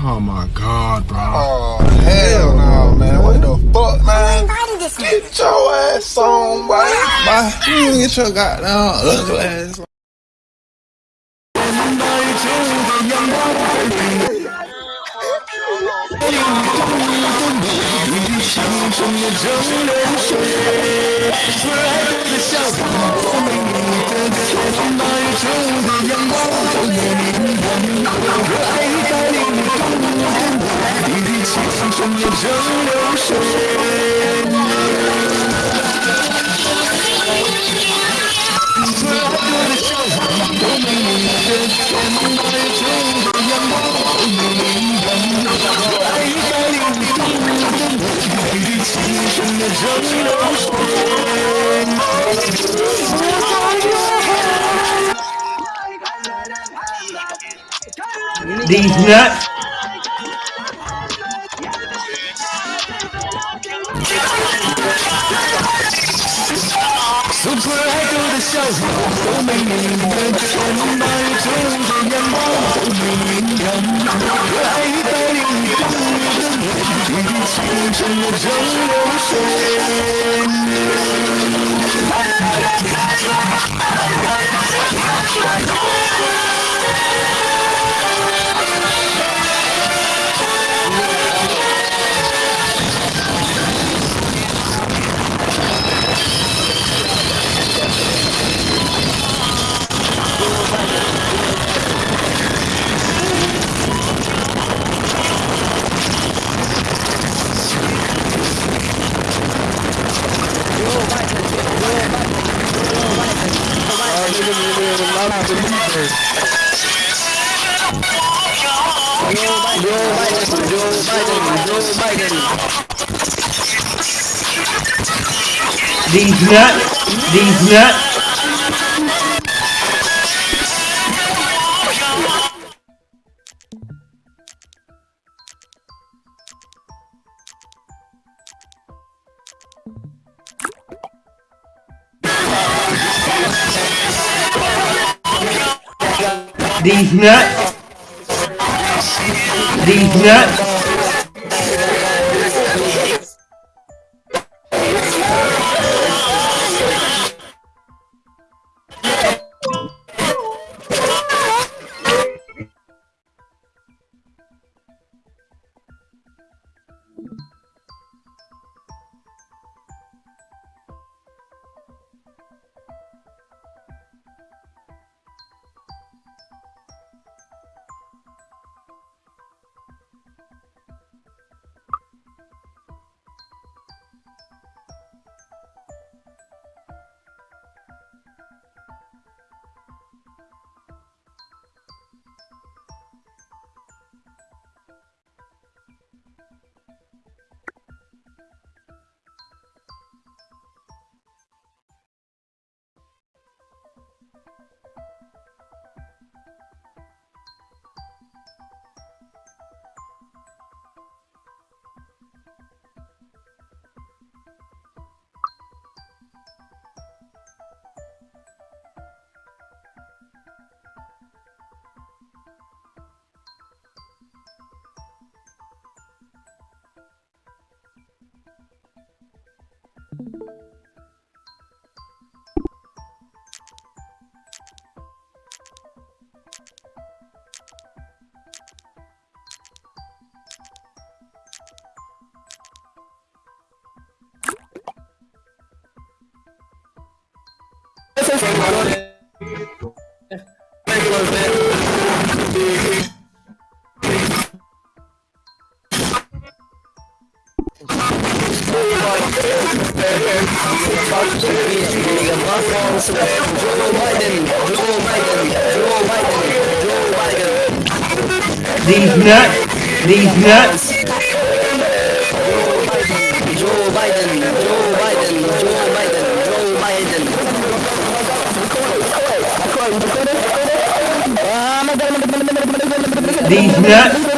Oh my god, bro. Oh, hell no, man. What the fuck, man? Get your ass on, boy. Bye. You get your goddamn ugly ass on. 整夜的流水突然的笑午都没你的天八月正午的阳光透过你耀眼热爱一百零我度的你滴气清纯的蒸馏水 These nuts. Super Echo the show. Tôi mình nhìn lên trên nơi chung thì nhân bóng. Tôi mình nhìn nhận. Lấy tay đi trong những người. Chỉ xin trong một dấu đấu xem. Hãy subscribe cho kênh Ghiền Mì Gõ Để không bỏ lỡ những video hấp dẫn these nuts. These nuts. These nuts. These nuts, Gracias. These nuts. These nuts. These nuts.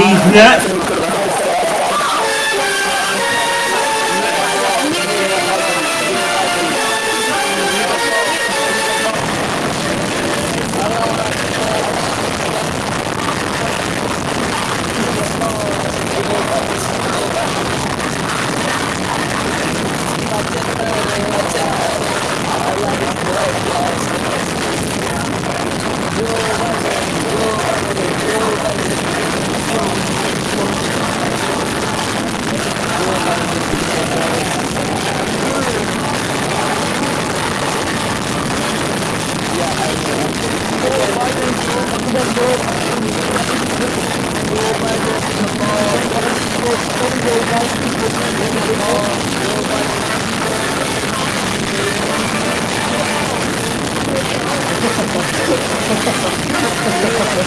These nuts.